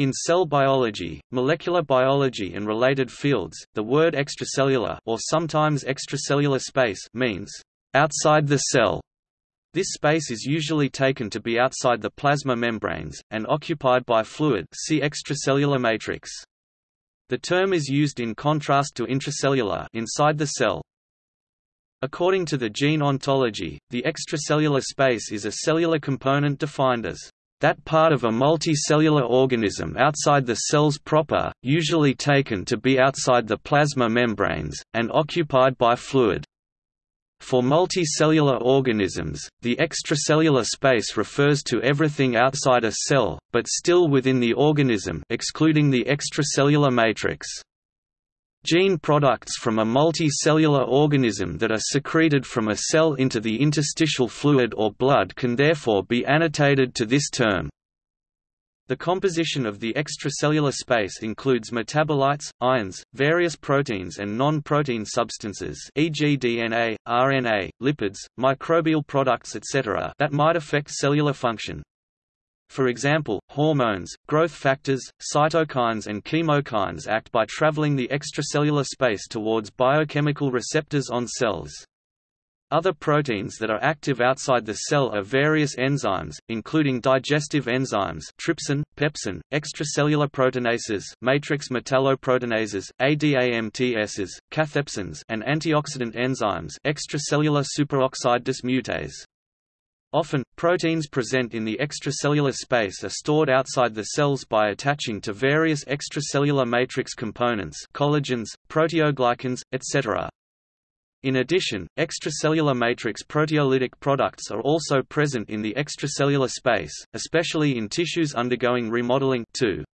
In cell biology, molecular biology and related fields, the word extracellular or sometimes extracellular space means outside the cell. This space is usually taken to be outside the plasma membranes, and occupied by fluid see extracellular matrix. The term is used in contrast to intracellular inside the cell. According to the gene ontology, the extracellular space is a cellular component defined as that part of a multicellular organism outside the cells proper, usually taken to be outside the plasma membranes, and occupied by fluid. For multicellular organisms, the extracellular space refers to everything outside a cell, but still within the organism excluding the extracellular matrix. Gene products from a multicellular organism that are secreted from a cell into the interstitial fluid or blood can therefore be annotated to this term. The composition of the extracellular space includes metabolites, ions, various proteins and non-protein substances e.g. DNA, RNA, lipids, microbial products etc. that might affect cellular function. For example, hormones, growth factors, cytokines and chemokines act by traveling the extracellular space towards biochemical receptors on cells. Other proteins that are active outside the cell are various enzymes, including digestive enzymes trypsin, pepsin, extracellular proteinases matrix metalloproteinases, ADAMTSs, cathepsins and antioxidant enzymes extracellular superoxide dismutase. Often, proteins present in the extracellular space are stored outside the cells by attaching to various extracellular matrix components collagens, proteoglycans, etc. In addition, extracellular matrix proteolytic products are also present in the extracellular space, especially in tissues undergoing remodeling too.